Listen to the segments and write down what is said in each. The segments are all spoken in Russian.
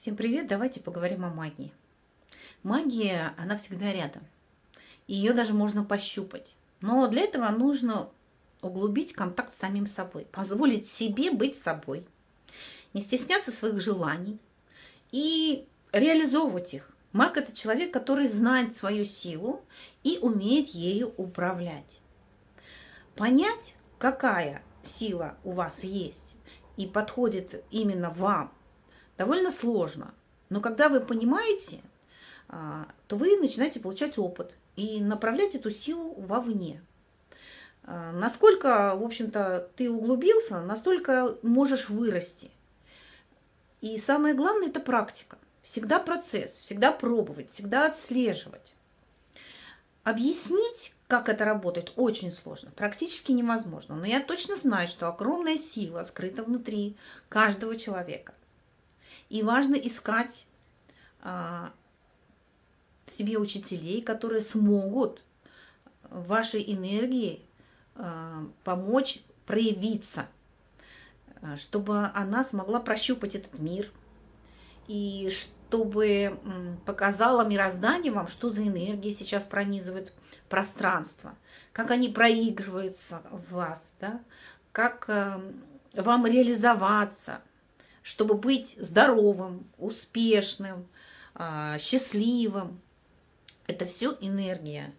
Всем привет! Давайте поговорим о магии. Магия, она всегда рядом. Ее даже можно пощупать. Но для этого нужно углубить контакт с самим собой. Позволить себе быть собой. Не стесняться своих желаний. И реализовывать их. Маг – это человек, который знает свою силу и умеет ею управлять. Понять, какая сила у вас есть и подходит именно вам – довольно сложно. Но когда вы понимаете, а, то вы начинаете получать опыт и направлять эту силу вовне. А, насколько, в общем-то, ты углубился, настолько можешь вырасти. И самое главное – это практика. Всегда процесс, всегда пробовать, всегда отслеживать. Объяснить, как это работает, очень сложно, практически невозможно. Но я точно знаю, что огромная сила скрыта внутри каждого человека. И важно искать а, себе учителей, которые смогут вашей энергии а, помочь проявиться, а, чтобы она смогла прощупать этот мир, и чтобы показала мироздание вам, что за энергия сейчас пронизывает пространство, как они проигрываются в вас, да? как вам реализоваться – чтобы быть здоровым, успешным, а, счастливым. Это все энергия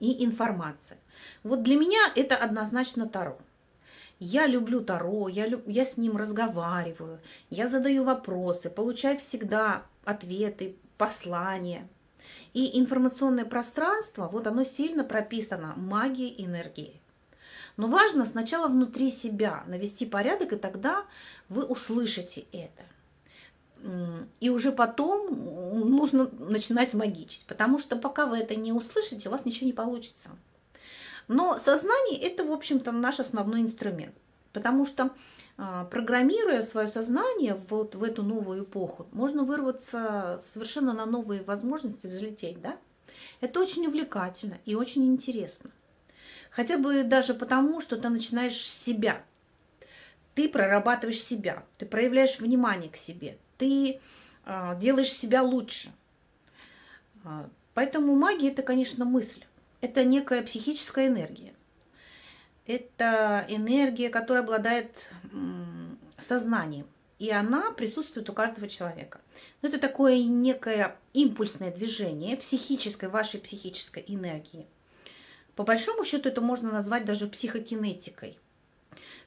и информация. Вот для меня это однозначно Таро. Я люблю Таро, я, люб... я с ним разговариваю, я задаю вопросы, получаю всегда ответы, послания. И информационное пространство, вот оно сильно прописано магией энергии. Но важно сначала внутри себя навести порядок, и тогда вы услышите это. И уже потом нужно начинать магичить, потому что пока вы это не услышите, у вас ничего не получится. Но сознание – это, в общем-то, наш основной инструмент, потому что а, программируя свое сознание вот в эту новую эпоху, можно вырваться совершенно на новые возможности, взлететь, да? Это очень увлекательно и очень интересно. Хотя бы даже потому, что ты начинаешь с себя. Ты прорабатываешь себя, ты проявляешь внимание к себе, ты э, делаешь себя лучше. Э, поэтому магия – это, конечно, мысль. Это некая психическая энергия. Это энергия, которая обладает сознанием. И она присутствует у каждого человека. это такое некое импульсное движение психической, вашей психической энергии – по большому счету это можно назвать даже психокинетикой.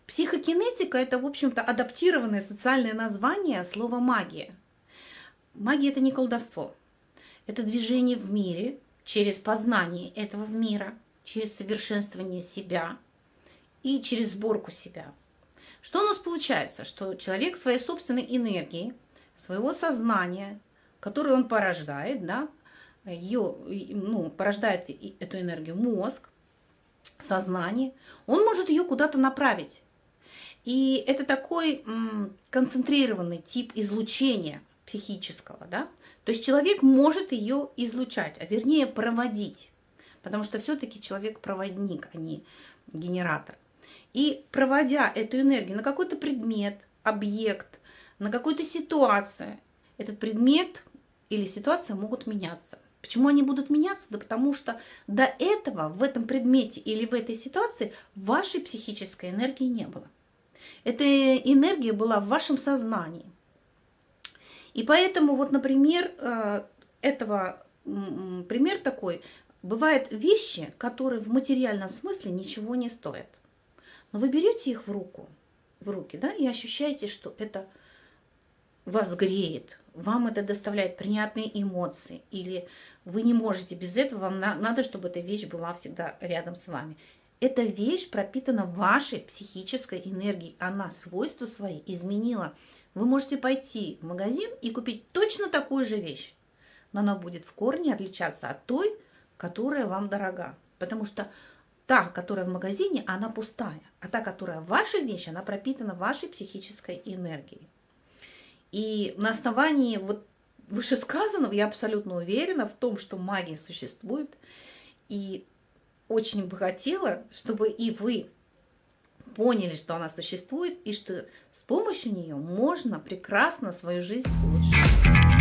Психокинетика – это, в общем-то, адаптированное социальное название слова «магия». Магия – это не колдовство. Это движение в мире через познание этого мира, через совершенствование себя и через сборку себя. Что у нас получается? Что человек своей собственной энергии, своего сознания, которое он порождает, да, ее, ну, порождает эту энергию мозг, сознание, он может ее куда-то направить. И это такой концентрированный тип излучения психического, да? То есть человек может ее излучать, а вернее проводить, потому что все-таки человек проводник, а не генератор. И проводя эту энергию на какой-то предмет, объект, на какую-то ситуацию, этот предмет или ситуация могут меняться. Почему они будут меняться? Да потому что до этого в этом предмете или в этой ситуации вашей психической энергии не было. Эта энергия была в вашем сознании. И поэтому вот, например, э, этого пример такой. Бывают вещи, которые в материальном смысле ничего не стоят. Но вы берете их в руку, в руки, да, и ощущаете, что это вас греет, вам это доставляет приятные эмоции, или вы не можете без этого, вам надо, чтобы эта вещь была всегда рядом с вами. Эта вещь пропитана вашей психической энергией, она свойства свои изменила. Вы можете пойти в магазин и купить точно такую же вещь, но она будет в корне отличаться от той, которая вам дорога. Потому что та, которая в магазине, она пустая, а та, которая ваша вещь, она пропитана вашей психической энергией. И на основании вот вышесказанного я абсолютно уверена в том, что магия существует. И очень бы хотела, чтобы и вы поняли, что она существует и что с помощью нее можно прекрасно свою жизнь улучшить.